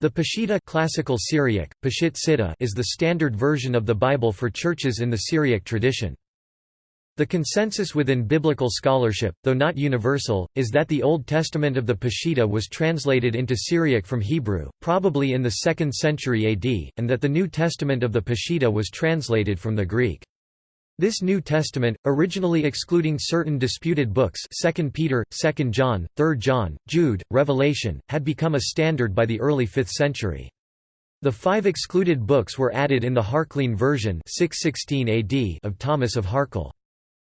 The Peshitta classical Syriac, Peshitt Sitta is the standard version of the Bible for churches in the Syriac tradition. The consensus within biblical scholarship, though not universal, is that the Old Testament of the Peshitta was translated into Syriac from Hebrew, probably in the 2nd century AD, and that the New Testament of the Peshitta was translated from the Greek. This New Testament, originally excluding certain disputed books 2 Peter, 2 John, 3 John, Jude, Revelation, had become a standard by the early 5th century. The five excluded books were added in the Harklean version 616 AD of Thomas of Harkle.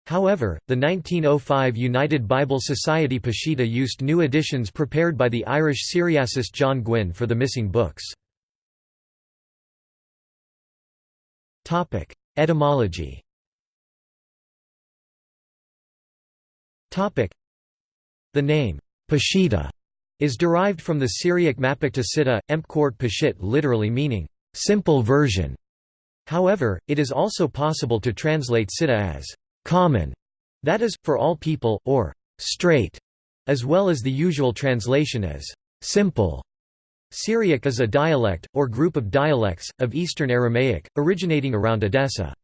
However, the 1905 United Bible Society Peshitta used new editions prepared by the Irish Syriacist John Gwynn for the missing books. Etymology The name, Peshitta, is derived from the Syriac Mapakta Empkort Peshit literally meaning, simple version. However, it is also possible to translate Sitta as, common, that is, for all people, or straight, as well as the usual translation as, simple. Syriac is a dialect, or group of dialects, of Eastern Aramaic, originating around Edessa.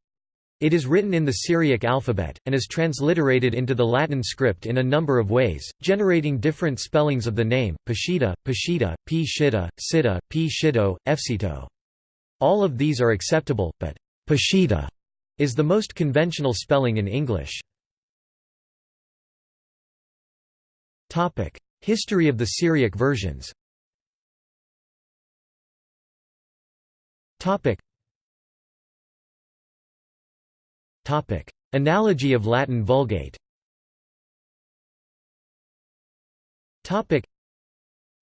It is written in the Syriac alphabet, and is transliterated into the Latin script in a number of ways, generating different spellings of the name, Peshita, Peshita, P. Shitta, Sitta, P. Shito, Efsito. All of these are acceptable, but Peshita is the most conventional spelling in English. History of the Syriac versions Analogy of Latin Vulgate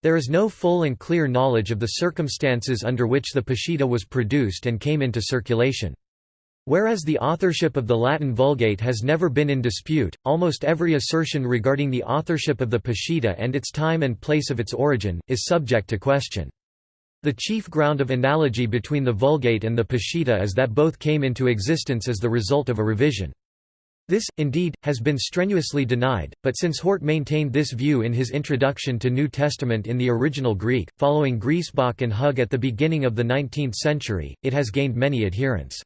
there is no full and clear knowledge of the circumstances under which the Peshitta was produced and came into circulation. Whereas the authorship of the Latin Vulgate has never been in dispute, almost every assertion regarding the authorship of the Peshitta and its time and place of its origin, is subject to question. The chief ground of analogy between the Vulgate and the Peshitta is that both came into existence as the result of a revision. This, indeed, has been strenuously denied, but since Hort maintained this view in his introduction to New Testament in the original Greek, following Griesbach and Hug at the beginning of the 19th century, it has gained many adherents.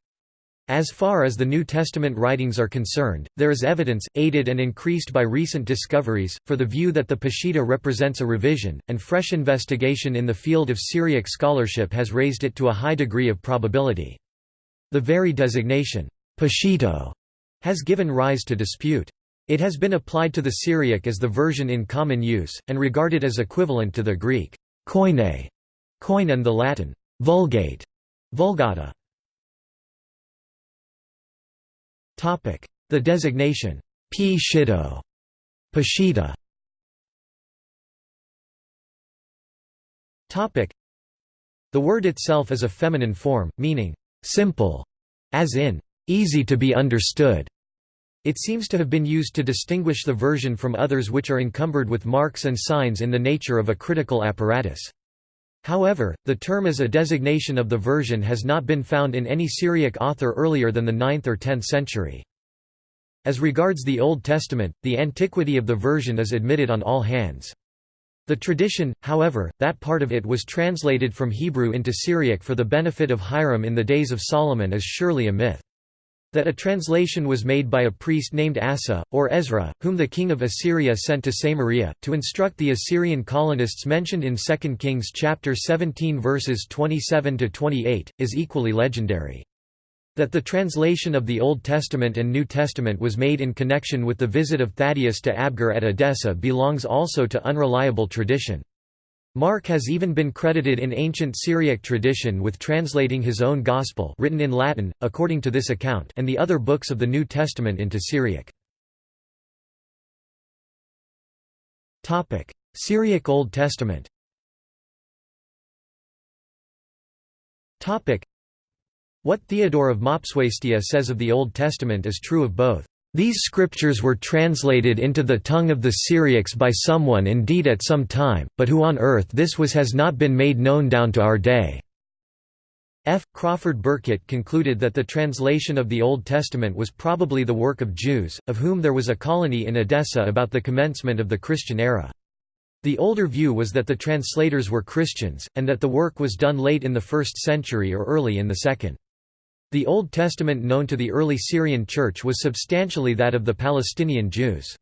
As far as the New Testament writings are concerned, there is evidence, aided and increased by recent discoveries, for the view that the Peshitta represents a revision, and fresh investigation in the field of Syriac scholarship has raised it to a high degree of probability. The very designation, Peshito, has given rise to dispute. It has been applied to the Syriac as the version in common use, and regarded as equivalent to the Greek koine, koine and the Latin Vulgate, Vulgata. The designation, P. Shito, Peshitta. The word itself is a feminine form, meaning, simple, as in, easy to be understood. It seems to have been used to distinguish the version from others which are encumbered with marks and signs in the nature of a critical apparatus. However, the term as a designation of the version has not been found in any Syriac author earlier than the 9th or 10th century. As regards the Old Testament, the antiquity of the version is admitted on all hands. The tradition, however, that part of it was translated from Hebrew into Syriac for the benefit of Hiram in the days of Solomon is surely a myth. That a translation was made by a priest named Asa, or Ezra, whom the king of Assyria sent to Samaria, to instruct the Assyrian colonists mentioned in 2 Kings chapter 17 verses 27–28, is equally legendary. That the translation of the Old Testament and New Testament was made in connection with the visit of Thaddeus to Abgar at Edessa belongs also to unreliable tradition. Mark has even been credited in ancient Syriac tradition with translating his own Gospel written in Latin, according to this account and the other books of the New Testament into Syriac. Syriac Old Testament. What Theodore of Mopsuestia says of the Old Testament is true of both these scriptures were translated into the tongue of the Syriacs by someone indeed at some time, but who on earth this was has not been made known down to our day." F. Crawford Burkitt concluded that the translation of the Old Testament was probably the work of Jews, of whom there was a colony in Edessa about the commencement of the Christian era. The older view was that the translators were Christians, and that the work was done late in the 1st century or early in the 2nd. The Old Testament known to the early Syrian Church was substantially that of the Palestinian Jews.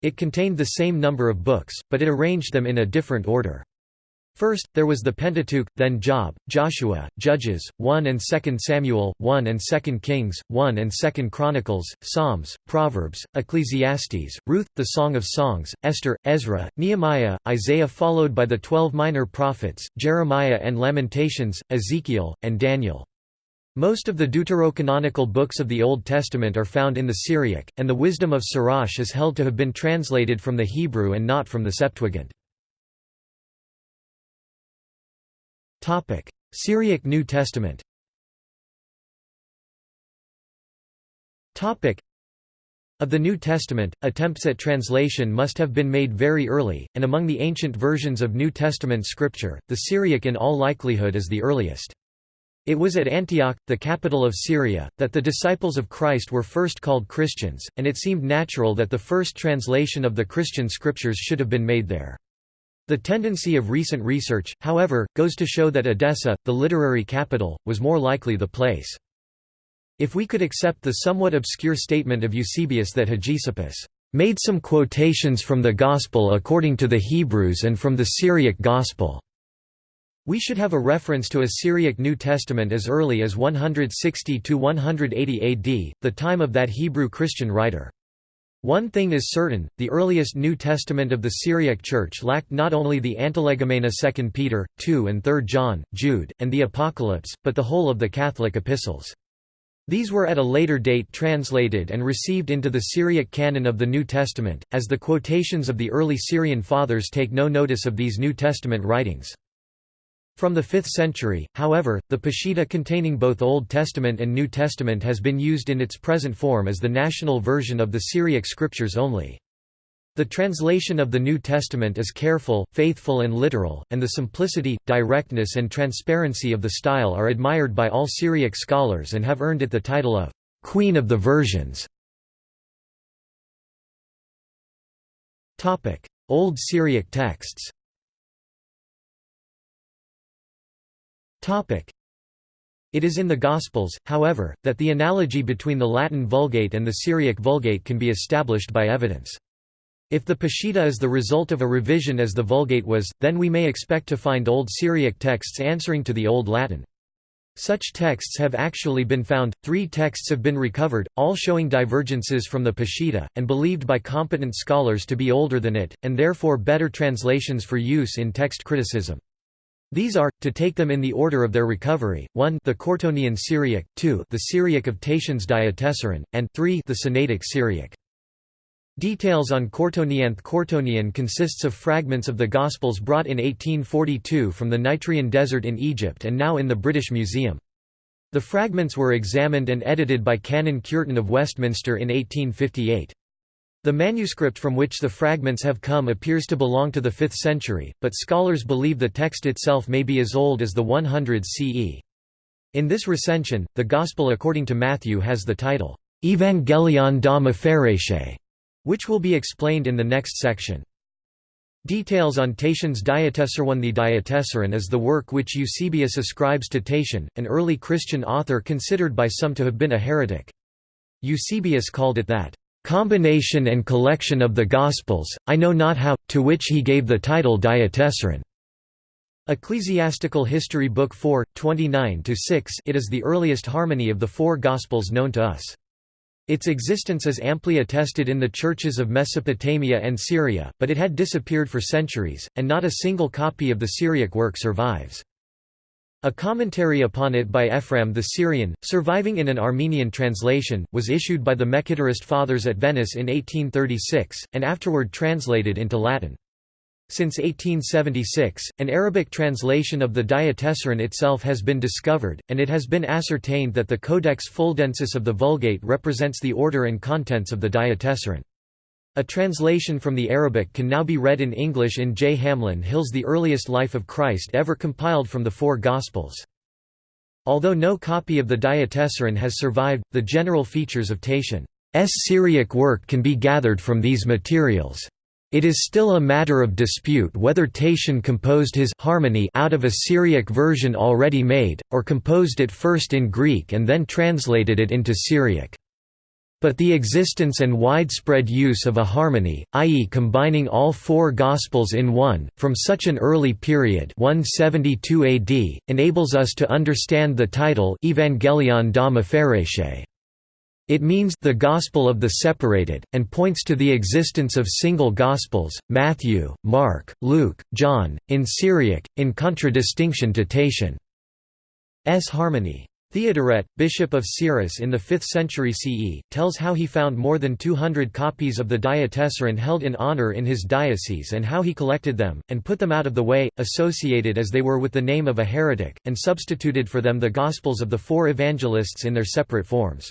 It contained the same number of books, but it arranged them in a different order. First, there was the Pentateuch, then Job, Joshua, Judges, 1 and 2 Samuel, 1 and 2 Kings, 1 and 2 Chronicles, Psalms, Proverbs, Ecclesiastes, Ruth, the Song of Songs, Esther, Ezra, Nehemiah, Isaiah followed by the twelve minor prophets, Jeremiah and Lamentations, Ezekiel, and Daniel. Most of the deuterocanonical books of the Old Testament are found in the Syriac, and the Wisdom of Sirach is held to have been translated from the Hebrew and not from the Septuagint. Syriac New Testament of the New Testament, attempts at translation must have been made very early, and among the ancient versions of New Testament scripture, the Syriac in all likelihood is the earliest. It was at Antioch, the capital of Syria, that the disciples of Christ were first called Christians, and it seemed natural that the first translation of the Christian scriptures should have been made there. The tendency of recent research, however, goes to show that Edessa, the literary capital, was more likely the place. If we could accept the somewhat obscure statement of Eusebius that Hegesippus made some quotations from the Gospel according to the Hebrews and from the Syriac Gospel, we should have a reference to a Syriac New Testament as early as 160–180 AD, the time of that Hebrew Christian writer. One thing is certain, the earliest New Testament of the Syriac Church lacked not only the Antilegomena 2 Peter, 2 and 3 John, Jude, and the Apocalypse, but the whole of the Catholic epistles. These were at a later date translated and received into the Syriac canon of the New Testament, as the quotations of the early Syrian fathers take no notice of these New Testament writings. From the 5th century, however, the Peshitta containing both Old Testament and New Testament has been used in its present form as the national version of the Syriac scriptures only. The translation of the New Testament is careful, faithful and literal, and the simplicity, directness and transparency of the style are admired by all Syriac scholars and have earned it the title of «Queen of the Versions». Old Syriac texts It is in the Gospels, however, that the analogy between the Latin Vulgate and the Syriac Vulgate can be established by evidence. If the Peshitta is the result of a revision as the Vulgate was, then we may expect to find Old Syriac texts answering to the Old Latin. Such texts have actually been found, three texts have been recovered, all showing divergences from the Peshitta, and believed by competent scholars to be older than it, and therefore better translations for use in text criticism. These are, to take them in the order of their recovery, 1 the Curetonian Syriac, 2 the Syriac of Tatian's Diatessaron, and 3 the Sinaitic Syriac. Details on Quartonianth Curetonian consists of fragments of the Gospels brought in 1842 from the Nitrian Desert in Egypt and now in the British Museum. The fragments were examined and edited by Canon Cureton of Westminster in 1858. The manuscript from which the fragments have come appears to belong to the 5th century, but scholars believe the text itself may be as old as the 100 CE. In this recension, the Gospel according to Matthew has the title, Evangelion da which will be explained in the next section. Details on Tatian's Diatessaron The Diatessaron is the work which Eusebius ascribes to Tatian, an early Christian author considered by some to have been a heretic. Eusebius called it that combination and collection of the Gospels, I know not how, to which he gave the title Diatessaron. Ecclesiastical History Book 4, 29–6 It is the earliest harmony of the four Gospels known to us. Its existence is amply attested in the churches of Mesopotamia and Syria, but it had disappeared for centuries, and not a single copy of the Syriac work survives. A commentary upon it by Ephraim the Syrian, surviving in an Armenian translation, was issued by the Mekhitarist Fathers at Venice in 1836, and afterward translated into Latin. Since 1876, an Arabic translation of the Diatessaron itself has been discovered, and it has been ascertained that the Codex Fuldensis of the Vulgate represents the order and contents of the Diatessaron. A translation from the Arabic can now be read in English in J. Hamlin Hill's The Earliest Life of Christ ever compiled from the four Gospels. Although no copy of the Diatessaron has survived, the general features of Tatian's Syriac work can be gathered from these materials. It is still a matter of dispute whether Tatian composed his harmony out of a Syriac version already made, or composed it first in Greek and then translated it into Syriac. But the existence and widespread use of a harmony, i.e. combining all four Gospels in one, from such an early period 172 AD, enables us to understand the title Evangelion. It means the Gospel of the separated, and points to the existence of single Gospels, Matthew, Mark, Luke, John, in Syriac, in contradistinction to Tatian's harmony. Theodoret, bishop of Cyrrhus in the 5th century CE, tells how he found more than 200 copies of the Diatessaron held in honor in his diocese and how he collected them, and put them out of the way, associated as they were with the name of a heretic, and substituted for them the Gospels of the four evangelists in their separate forms.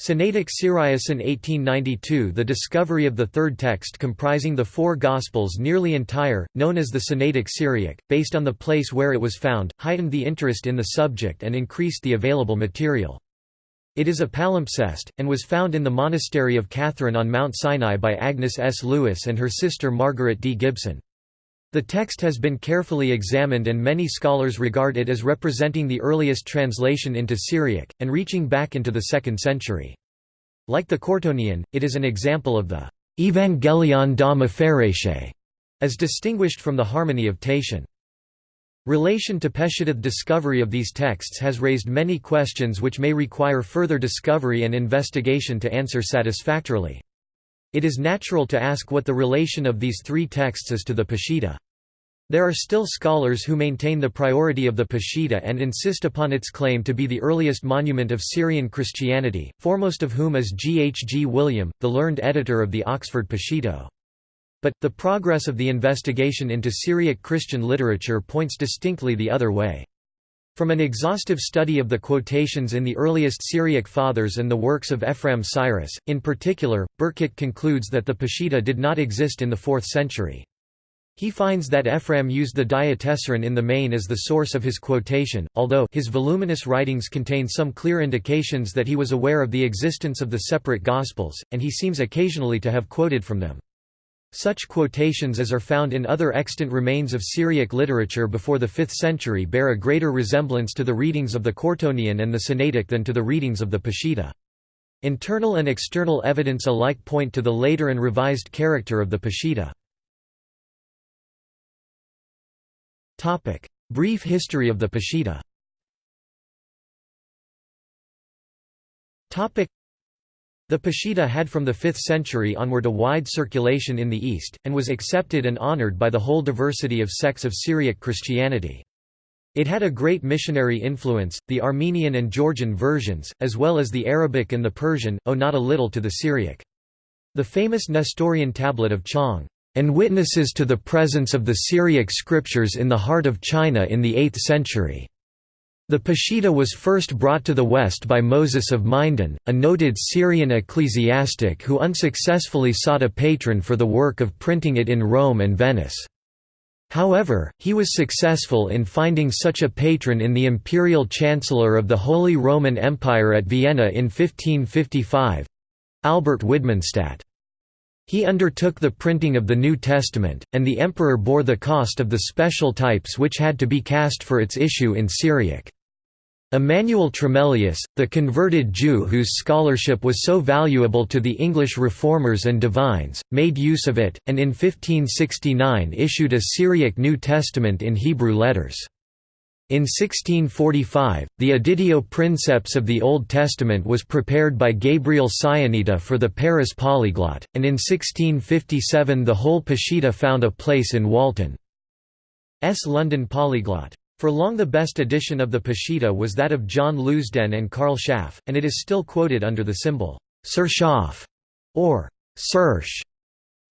Sinaitic Syriacin 1892 The discovery of the third text comprising the four Gospels nearly entire, known as the Sinaitic Syriac, based on the place where it was found, heightened the interest in the subject and increased the available material. It is a palimpsest, and was found in the monastery of Catherine on Mount Sinai by Agnes S. Lewis and her sister Margaret D. Gibson. The text has been carefully examined and many scholars regard it as representing the earliest translation into Syriac, and reaching back into the 2nd century. Like the Curetonian, it is an example of the «Evangelion da Mepharese», as distinguished from the harmony of Tatian. Relation to Peshitta discovery of these texts has raised many questions which may require further discovery and investigation to answer satisfactorily. It is natural to ask what the relation of these three texts is to the Peshitta. There are still scholars who maintain the priority of the Peshitta and insist upon its claim to be the earliest monument of Syrian Christianity, foremost of whom is G. H. Gwilliam, the learned editor of the Oxford Peshitta. But, the progress of the investigation into Syriac Christian literature points distinctly the other way. From an exhaustive study of the quotations in the earliest Syriac fathers and the works of Ephraim Syrus, in particular, Burkitt concludes that the Peshitta did not exist in the 4th century. He finds that Ephraim used the Diatessaron in the main as the source of his quotation, although his voluminous writings contain some clear indications that he was aware of the existence of the separate Gospels, and he seems occasionally to have quoted from them. Such quotations as are found in other extant remains of Syriac literature before the 5th century bear a greater resemblance to the readings of the Curetonian and the Sinaitic than to the readings of the Peshitta. Internal and external evidence alike point to the later and revised character of the Peshitta. Brief history of the Peshitta the Peshitta had from the 5th century onward a wide circulation in the East, and was accepted and honored by the whole diversity of sects of Syriac Christianity. It had a great missionary influence, the Armenian and Georgian versions, as well as the Arabic and the Persian, owe not a little to the Syriac. The famous Nestorian tablet of Chang, and witnesses to the presence of the Syriac scriptures in the heart of China in the 8th century. The Peshitta was first brought to the West by Moses of Mardin, a noted Syrian ecclesiastic who unsuccessfully sought a patron for the work of printing it in Rome and Venice. However, he was successful in finding such a patron in the imperial chancellor of the Holy Roman Empire at Vienna in 1555—Albert Widmanstadt. He undertook the printing of the New Testament, and the emperor bore the cost of the special types which had to be cast for its issue in Syriac. Emmanuel Tremellius, the converted Jew whose scholarship was so valuable to the English reformers and divines, made use of it, and in 1569 issued a Syriac New Testament in Hebrew letters. In 1645, the Editio Princeps of the Old Testament was prepared by Gabriel Sionita for the Paris Polyglot, and in 1657 the whole Peshitta found a place in Walton's London Polyglot. For long the best edition of the Peshitta was that of John Leusden and Karl Schaff, and it is still quoted under the symbol Sir Schaff or Sersh.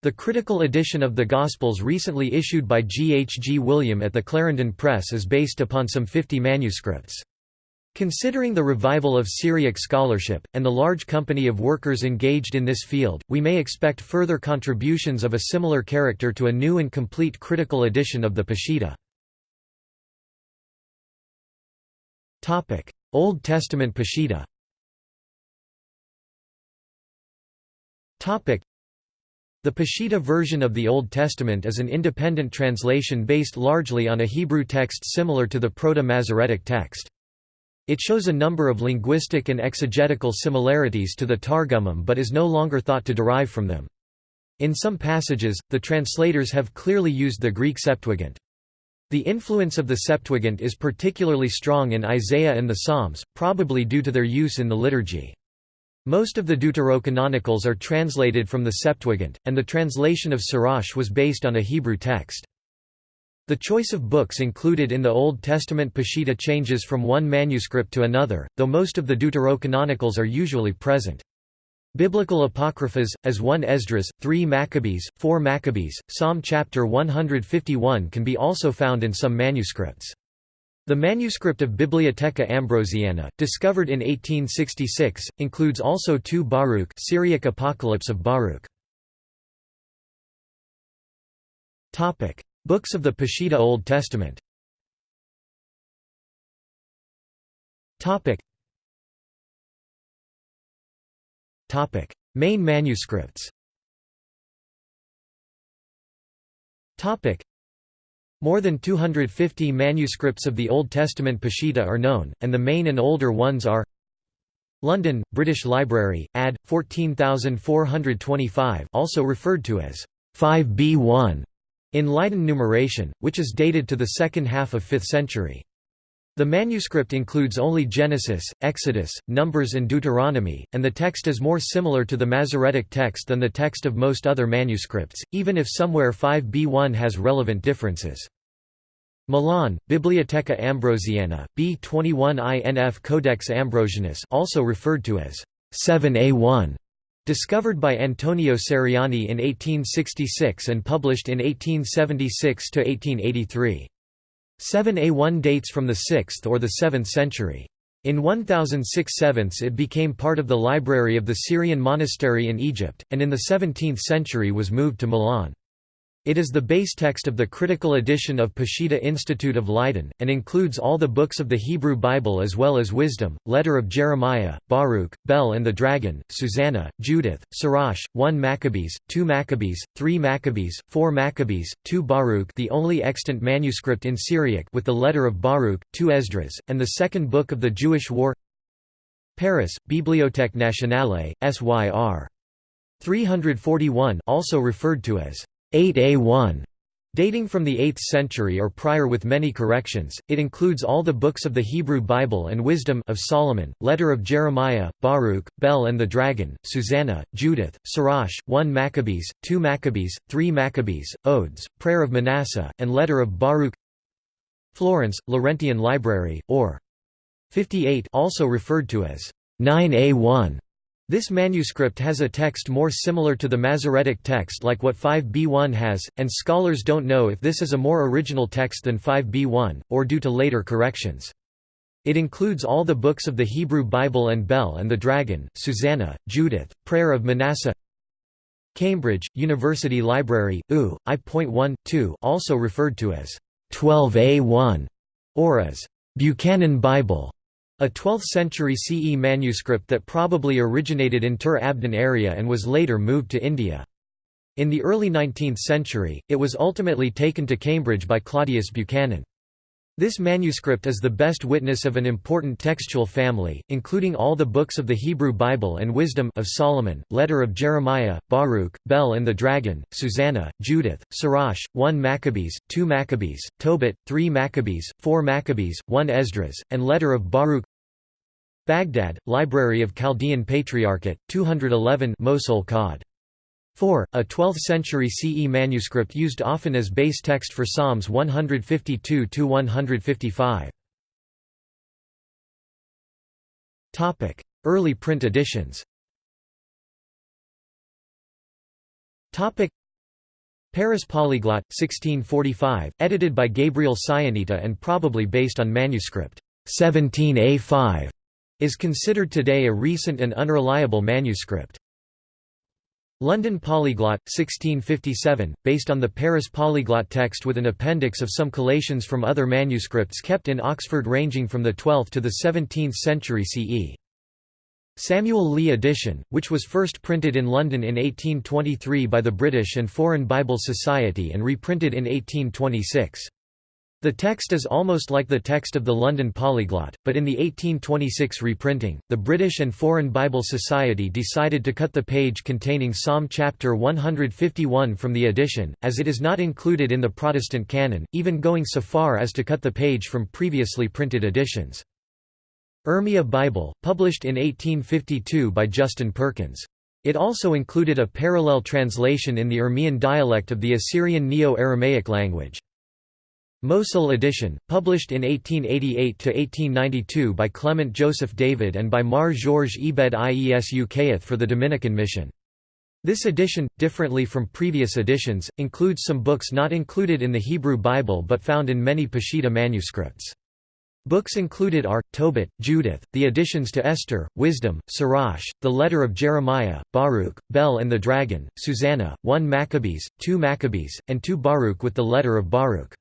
The critical edition of the Gospels recently issued by G. H. Gwilliam at the Clarendon Press is based upon some 50 manuscripts. Considering the revival of Syriac scholarship, and the large company of workers engaged in this field, we may expect further contributions of a similar character to a new and complete critical edition of the Peshitta. Old Testament Peshitta The Peshitta version of the Old Testament is an independent translation based largely on a Hebrew text similar to the Proto-Masoretic text. It shows a number of linguistic and exegetical similarities to the Targumim but is no longer thought to derive from them. In some passages, the translators have clearly used the Greek Septuagint. The influence of the Septuagint is particularly strong in Isaiah and the Psalms, probably due to their use in the liturgy. Most of the Deuterocanonicals are translated from the Septuagint, and the translation of Sirach was based on a Hebrew text. The choice of books included in the Old Testament Peshitta changes from one manuscript to another, though most of the Deuterocanonicals are usually present. Biblical apocryphas, as 1 Esdras, 3 Maccabees, 4 Maccabees, Psalm chapter 151 can be also found in some manuscripts. The manuscript of Bibliotheca Ambrosiana, discovered in 1866, includes also two Baruch Syriac Apocalypse of Baruch. Topic: Books of the Peshitta Old Testament Main manuscripts more than 250 manuscripts of the Old Testament Peshitta are known, and the main and older ones are London, British Library, Add. 14425 also referred to as 5b1 in Leiden numeration, which is dated to the second half of 5th century. The manuscript includes only Genesis, Exodus, Numbers and Deuteronomy, and the text is more similar to the Masoretic text than the text of most other manuscripts, even if somewhere 5b1 has relevant differences. Milan, Bibliotheca Ambrosiana, B21 INF Codex Ambrosianus also referred to as 7a1, discovered by Antonio Ceriani in 1866 and published in 1876–1883. 7a1 dates from the 6th or the 7th century. In 1006 7 it became part of the library of the Syrian monastery in Egypt, and in the 17th century was moved to Milan. It is the base text of the critical edition of Peshitta Institute of Leiden, and includes all the books of the Hebrew Bible as well as Wisdom, Letter of Jeremiah, Baruch, Bel and the Dragon, Susanna, Judith, Sirach, 1 Maccabees, 2 Maccabees, 3 Maccabees, 4 Maccabees, 2 Baruch the only extant manuscript in Syriac with the Letter of Baruch, 2 Esdras, and the second book of the Jewish War Paris, Bibliothèque Nationale, SYR. 341 also referred to as 8a1 Dating from the 8th century or prior with many corrections, it includes all the books of the Hebrew Bible and Wisdom of Solomon, Letter of Jeremiah, Baruch, Bel and the Dragon, Susanna, Judith, Sirach, 1 Maccabees, 2 Maccabees, 3 Maccabees, Odes, Prayer of Manasseh, and Letter of Baruch. Florence, Laurentian Library, or 58 also referred to as 9a1 this manuscript has a text more similar to the Masoretic text like what 5b1 has, and scholars don't know if this is a more original text than 5b1, or due to later corrections. It includes all the books of the Hebrew Bible and Bel and the Dragon, Susanna, Judith, Prayer of Manasseh Cambridge, University Library, U, I.1, 2 also referred to as 12a1, or as Buchanan Bible. A 12th-century CE manuscript that probably originated in Tur Abdin area and was later moved to India. In the early 19th century, it was ultimately taken to Cambridge by Claudius Buchanan. This manuscript is the best witness of an important textual family, including all the books of the Hebrew Bible and Wisdom of Solomon, Letter of Jeremiah, Baruch, Bel and the Dragon, Susanna, Judith, Sirach, 1 Maccabees, 2 Maccabees, Tobit, 3 Maccabees, 4 Maccabees, 1 Esdras, and Letter of Baruch Baghdad, Library of Chaldean Patriarchate, 211 Mosul Cod. 4, a 12th-century CE manuscript used often as base text for Psalms 152–155. Early print editions Paris Polyglot, 1645, edited by Gabriel Sionita and probably based on manuscript 17a5 is considered today a recent and unreliable manuscript. London Polyglot, 1657, based on the Paris Polyglot text with an appendix of some collations from other manuscripts kept in Oxford ranging from the 12th to the 17th century CE. Samuel Lee edition, which was first printed in London in 1823 by the British and Foreign Bible Society and reprinted in 1826. The text is almost like the text of the London Polyglot, but in the 1826 reprinting, the British and Foreign Bible Society decided to cut the page containing Psalm chapter 151 from the edition, as it is not included in the Protestant canon, even going so far as to cut the page from previously printed editions. Urmia Bible, published in 1852 by Justin Perkins. It also included a parallel translation in the Urmian dialect of the Assyrian Neo-Aramaic language. Mosul edition, published in 1888–1892 by Clement Joseph David and by Mar Georges Ebed Iesu Kayeth for the Dominican Mission. This edition, differently from previous editions, includes some books not included in the Hebrew Bible but found in many Peshitta manuscripts. Books included are, Tobit, Judith, the additions to Esther, Wisdom, Sirach, the Letter of Jeremiah, Baruch, Bel and the Dragon, Susanna, 1 Maccabees, 2 Maccabees, and 2 Baruch with the Letter of Baruch.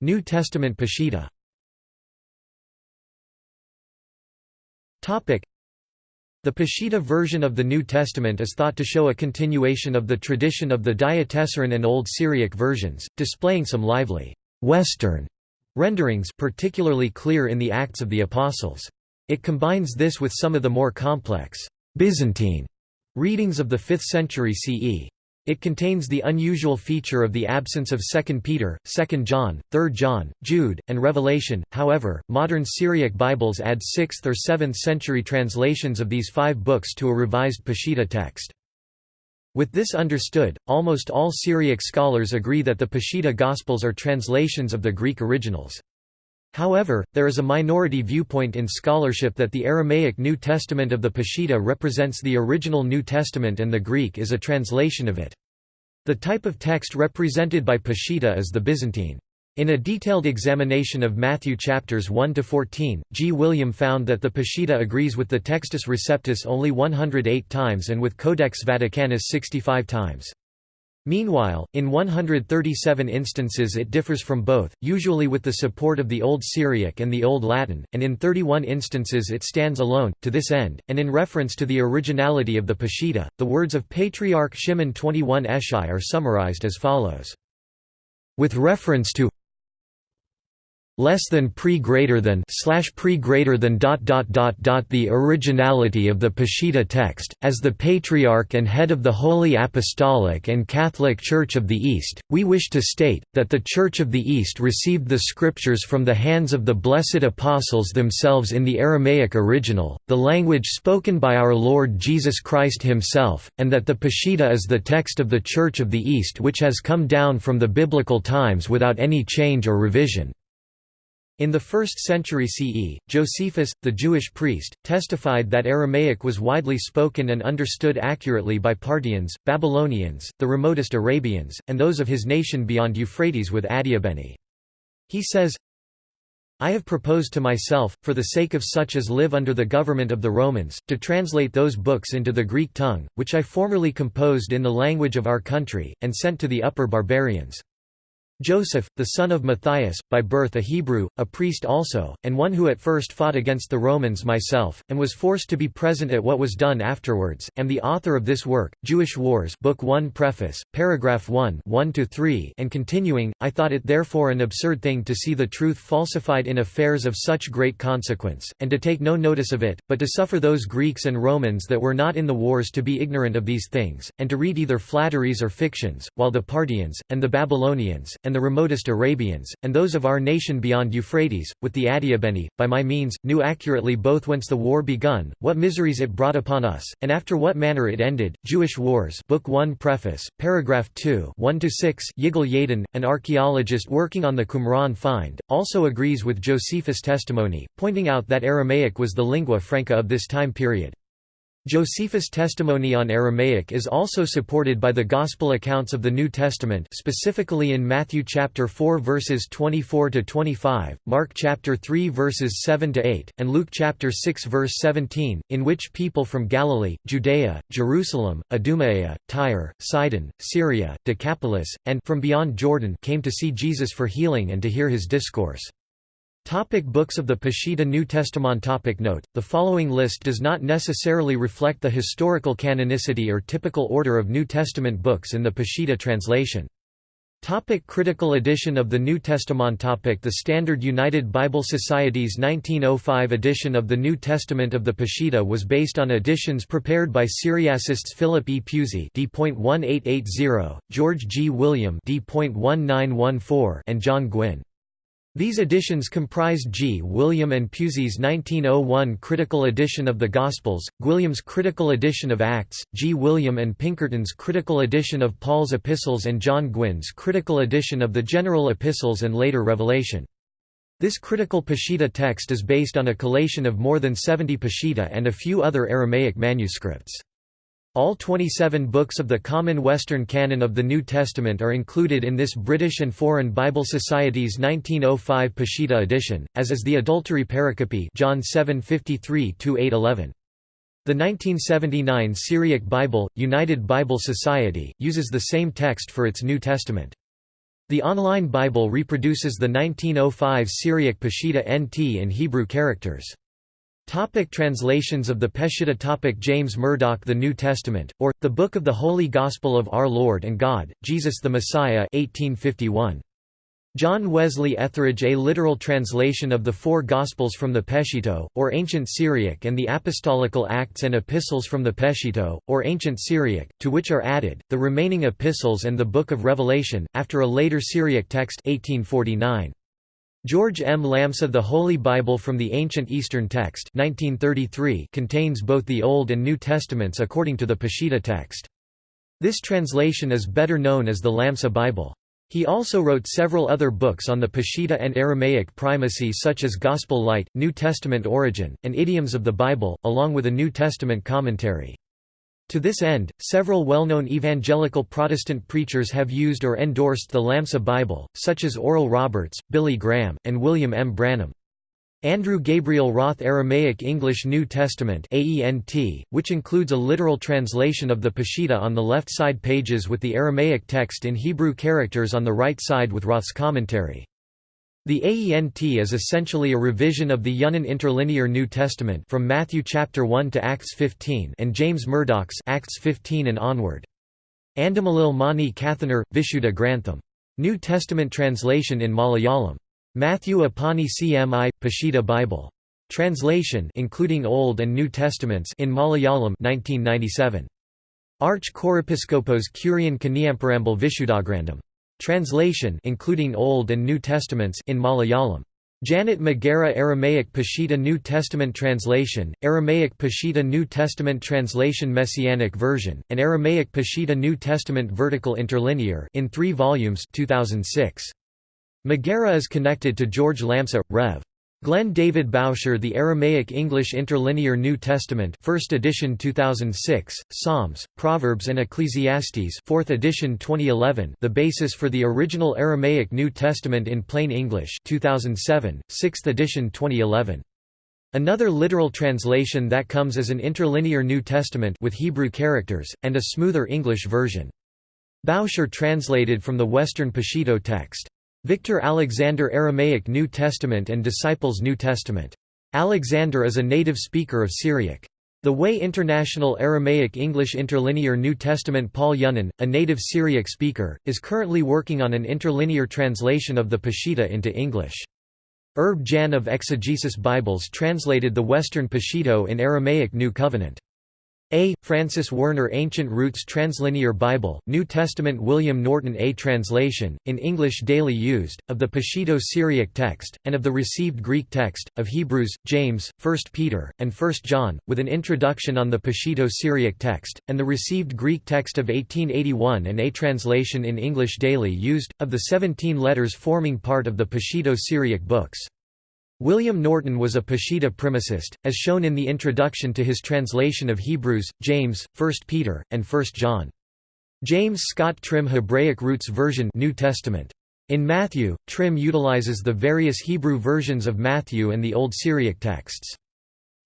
New Testament Peshitta Topic: the Peshitta version of the New Testament is thought to show a continuation of the tradition of the Diatessaron and Old Syriac versions, displaying some lively Western renderings particularly clear in the Acts of the Apostles. It combines this with some of the more complex Byzantine readings of the 5th century CE. It contains the unusual feature of the absence of 2 Peter, 2 John, 3 John, Jude, and Revelation. However, modern Syriac Bibles add 6th or 7th century translations of these five books to a revised Peshitta text. With this understood, almost all Syriac scholars agree that the Peshitta Gospels are translations of the Greek originals. However, there is a minority viewpoint in scholarship that the Aramaic New Testament of the Peshitta represents the original New Testament and the Greek is a translation of it. The type of text represented by Peshitta is the Byzantine. In a detailed examination of Matthew chapters 1 to 14, Gwilliam found that the Peshitta agrees with the Textus Receptus only 108 times and with Codex Vaticanus 65 times. Meanwhile, in 137 instances it differs from both, usually with the support of the Old Syriac and the Old Latin, and in 31 instances it stands alone. To this end, and in reference to the originality of the Peshitta, the words of Patriarch Shimon 21 Eshai are summarized as follows. With reference to less than pre greater than slash pre greater than dot dot dot dot the originality of the Peshitta text as the patriarch and head of the Holy Apostolic and Catholic Church of the East we wish to state that the Church of the East received the scriptures from the hands of the blessed apostles themselves in the Aramaic original the language spoken by our Lord Jesus Christ himself and that the Peshitta is the text of the Church of the East which has come down from the biblical times without any change or revision in the 1st century CE, Josephus, the Jewish priest, testified that Aramaic was widely spoken and understood accurately by Parthians, Babylonians, the remotest Arabians, and those of his nation beyond Euphrates with Adiabene. He says, I have proposed to myself, for the sake of such as live under the government of the Romans, to translate those books into the Greek tongue, which I formerly composed in the language of our country, and sent to the upper barbarians. Joseph, the son of Matthias, by birth a Hebrew, a priest also, and one who at first fought against the Romans myself, and was forced to be present at what was done afterwards, am the author of this work, Jewish Wars Book 1 Preface, paragraph 1 1–3 and continuing, I thought it therefore an absurd thing to see the truth falsified in affairs of such great consequence, and to take no notice of it, but to suffer those Greeks and Romans that were not in the wars to be ignorant of these things, and to read either flatteries or fictions, while the Parthians, and the Babylonians, and and the remotest Arabians, and those of our nation beyond Euphrates, with the Adiabeni, by my means, knew accurately both whence the war begun, what miseries it brought upon us, and after what manner it ended. Jewish Wars, Book 1 Preface, paragraph 2 1–6 Yigal Yadin, an archaeologist working on the Qumran find, also agrees with Josephus' testimony, pointing out that Aramaic was the lingua franca of this time period. Josephus' testimony on Aramaic is also supported by the Gospel accounts of the New Testament specifically in Matthew chapter 4 verses 24 to 25, Mark chapter 3 verses 7 to 8, and Luke chapter 6 verse 17, in which people from Galilee, Judea, Jerusalem, Idumea, Tyre, Sidon, Syria, Decapolis, and from beyond Jordan came to see Jesus for healing and to hear his discourse. Topic books of the Peshitta New Testament Topic Note, the following list does not necessarily reflect the historical canonicity or typical order of New Testament books in the Peshitta translation. Topic critical edition of the New Testament Topic The Standard United Bible Society's 1905 edition of the New Testament of the Peshitta was based on editions prepared by Syriacists Philip E. Pusey D.1880, George Gwilliam D.1914 and John Gwynn. These editions comprised Gwilliam and Pusey's 1901 critical edition of the Gospels, Gwilliam's critical edition of Acts, Gwilliam and Pinkerton's critical edition of Paul's epistles and John Gwynn's critical edition of the general epistles and later Revelation. This critical Peshitta text is based on a collation of more than 70 Peshitta and a few other Aramaic manuscripts. All 27 books of the Common Western Canon of the New Testament are included in this British and Foreign Bible Society's 1905 Peshitta edition, as is the Adultery Pericope John 7:53-811. The 1979 Syriac Bible, United Bible Society, uses the same text for its New Testament. The online Bible reproduces the 1905 Syriac Peshitta NT in Hebrew characters. Topic translations of the Peshitta topic James Murdoch The New Testament, or, The Book of the Holy Gospel of Our Lord and God, Jesus the Messiah 1851. John Wesley Etheridge A literal translation of the four Gospels from the Peshito, or Ancient Syriac and the Apostolical Acts and Epistles from the Peshito, or Ancient Syriac, to which are added, the remaining epistles and the Book of Revelation, after a later Syriac text 1849. George M. Lamsa The Holy Bible from the Ancient Eastern Text 1933 contains both the Old and New Testaments according to the Peshitta text. This translation is better known as the Lamsa Bible. He also wrote several other books on the Peshitta and Aramaic primacy such as Gospel Light, New Testament Origin, and Idioms of the Bible, along with a New Testament commentary. To this end, several well-known evangelical Protestant preachers have used or endorsed the Lamsa Bible, such as Oral Roberts, Billy Graham, and William M. Branham. Andrew Gabriel Roth Aramaic English New Testament which includes a literal translation of the Peshitta on the left side pages with the Aramaic text in Hebrew characters on the right side with Roth's commentary. The AENT is essentially a revision of the Younan Interlinear New Testament from Matthew chapter 1 to Acts 15 and James Murdoch's Acts 15 and onward. Andamalil Mani Kathanar, Vishuddha Grantham. New Testament translation in Malayalam. Matthew Apani CMI, Peshitta Bible. Translation including Old and New Testaments in Malayalam 1997. Arch Chorepiskopos Kurian Kaniamparambal Vishuddhagrandam. Translation including Old and New Testaments in Malayalam. Janet Magiera Aramaic Peshitta New Testament Translation, Aramaic Peshitta New Testament Translation Messianic Version, and Aramaic Peshitta New Testament Vertical Interlinear in three volumes 2006. Magiera is connected to George Lamsa, Rev. Glenn David Bauscher The Aramaic English Interlinear New Testament 1st edition 2006, Psalms, Proverbs and Ecclesiastes 4th edition 2011 The basis for the original Aramaic New Testament in plain English 2007, 6th edition 2011 Another literal translation that comes as an interlinear New Testament with Hebrew characters, and a smoother English version. Bauscher translated from the Western Peshito text. Victor Alexander Aramaic New Testament and Disciples New Testament. Alexander is a native speaker of Syriac. The Way International Aramaic English Interlinear New Testament Paul Younan, a native Syriac speaker, is currently working on an interlinear translation of the Peshitta into English. Erb Jan of Exegesis Bibles translated the Western Peshito in Aramaic New Covenant. A. Francis Werner Ancient Roots Translinear Bible, New Testament William Norton A. Translation, in English daily used, of the Peshito Syriac text, and of the received Greek text, of Hebrews, James, 1 Peter, and 1 John, with an introduction on the Peshito Syriac text, and the received Greek text of 1881 and a translation in English daily used, of the 17 letters forming part of the Peshito Syriac books. William Norton was a Peshitta primacist, as shown in the introduction to his translation of Hebrews, James, 1 Peter, and 1 John. James Scott Trim Hebraic Roots Version New Testament. In Matthew, Trim utilizes the various Hebrew versions of Matthew and the Old Syriac texts.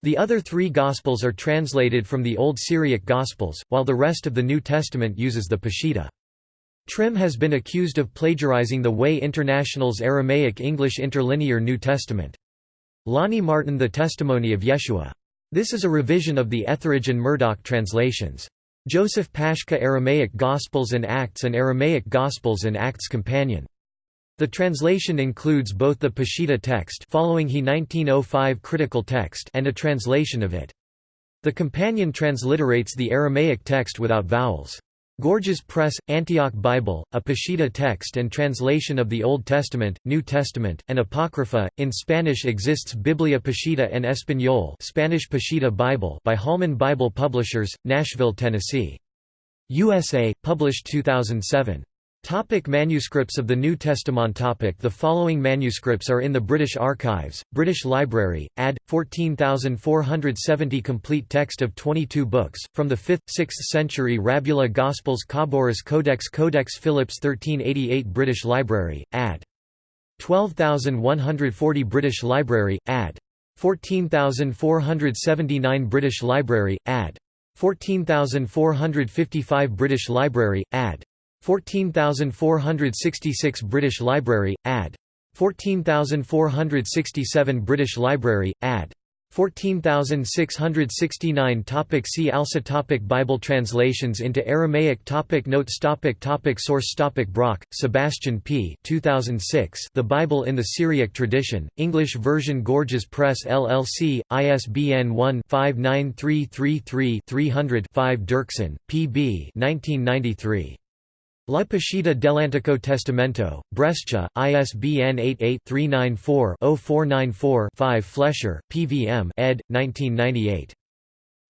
The other three Gospels are translated from the Old Syriac Gospels, while the rest of the New Testament uses the Peshitta. Trim has been accused of plagiarizing the Way International's Aramaic-English interlinear New Testament. Lonnie Martin The Testimony of Yeshua. This is a revision of the Etheridge and Murdoch translations. Joseph Pashka Aramaic Gospels and Acts and Aramaic Gospels and Acts Companion. The translation includes both the Peshitta text following he 1905 critical text and a translation of it. The companion transliterates the Aramaic text without vowels. Gorgias Press, Antioch Bible, a Peshitta text and translation of the Old Testament, New Testament, and Apocrypha. In Spanish exists Biblia Peshitta en Español Spanish Peshitta Bible by Holman Bible Publishers, Nashville, Tennessee. USA, published 2007. Topic manuscripts of the New Testament topic The following manuscripts are in the British Archives, British Library, AD, 14,470 complete text of 22 books, from the 5th, 6th century Rabbula Gospels Khaboris Codex Codex Phillipps 1388 British Library, AD. 12,140 British Library, AD. 14,479 British Library, AD. 14,455 British Library, AD. 14466 British Library, AD. 14467 British Library, AD. 14669 topic See also topic Bible translations into Aramaic topic Notes topic topic Source topic Brock, Sebastian P. 2006 The Bible in the Syriac Tradition, English version Gorgias Press LLC, ISBN 1-59333-300-5 Dirksen, P.B. 1993. La Peshitta dell'Antico Testamento, Brescia, ISBN 88-394-0494-5 Flesher, PVM ed. 1998.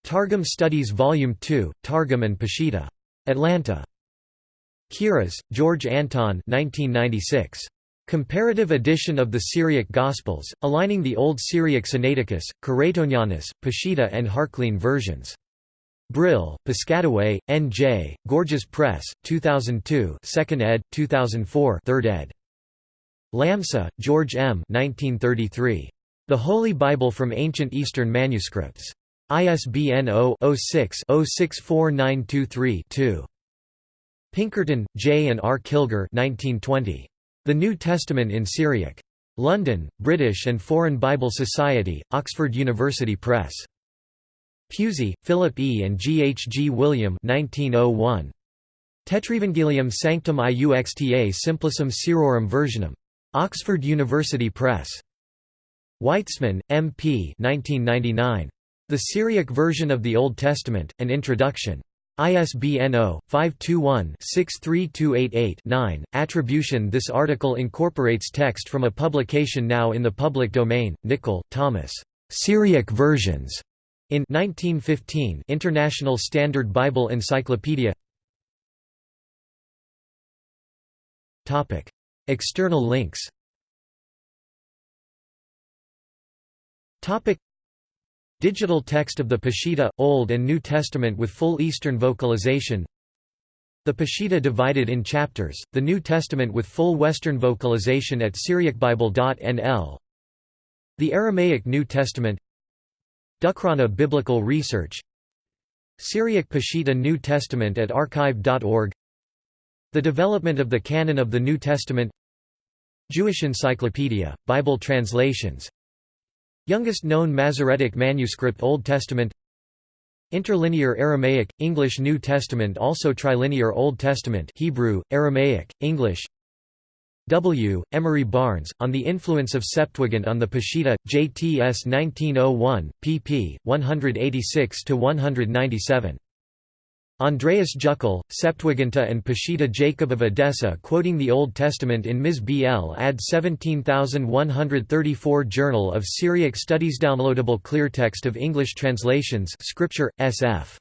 Targum Studies Volume 2, Targum and Peshitta. Atlanta. Kiraz, George Anton 1996. Comparative edition of the Syriac Gospels, aligning the Old Syriac Sinaiticus, Curetonianus, Peshitta and Harklean versions. Brill, Piscataway, N.J., Gorgias Press, 2002 2nd ed., 2004 3rd ed. Lamsa, George M. 1933. The Holy Bible from Ancient Eastern Manuscripts. ISBN 0-06-064923-2. Pinkerton, J. and R. Kilgour 1920. The New Testament in Syriac. London, British and Foreign Bible Society, Oxford University Press. Pusey, Philip E. and G. H. Gwilliam 1901. Tetrevangelium Sanctum Iuxta Simplicum Syrorum Versionum. Oxford University Press. Weitzman, M. P. 1999. The Syriac Version of the Old Testament, An Introduction. ISBN 0-521-63288-9. Attribution This article incorporates text from a publication now in the public domain, Nicol, Thomas. Syriac Versions. In 1915 International Standard Bible Encyclopedia. External links. Digital text of the Peshitta, Old and New Testament with full Eastern vocalization. The Peshitta divided in chapters, the New Testament with full Western vocalization at SyriacBible.nl The Aramaic New Testament Dukhrana Biblical Research. Syriac Peshitta New Testament at archive.org The development of the canon of the New Testament. Jewish Encyclopedia, Bible translations. Youngest known Masoretic manuscript Old Testament. Interlinear Aramaic, English New Testament Also Trilinear Old Testament Hebrew, Aramaic, English W. Emery Barnes, On the Influence of Septuagint on the Peshitta, JTS 1901, pp. 186–197. Andreas Juckel, Septuaginta and Peshitta Jacob of Edessa quoting the Old Testament in Ms. BL ad 17134 Journal of Syriac Studies Downloadable clear text of English translations Scripture, SF.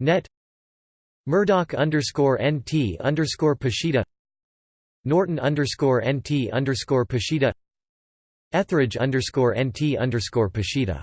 Net Murdock underscore NT underscore Peshitta Norton underscore NT underscore Peshitta Etheridge underscore NT underscore Peshitta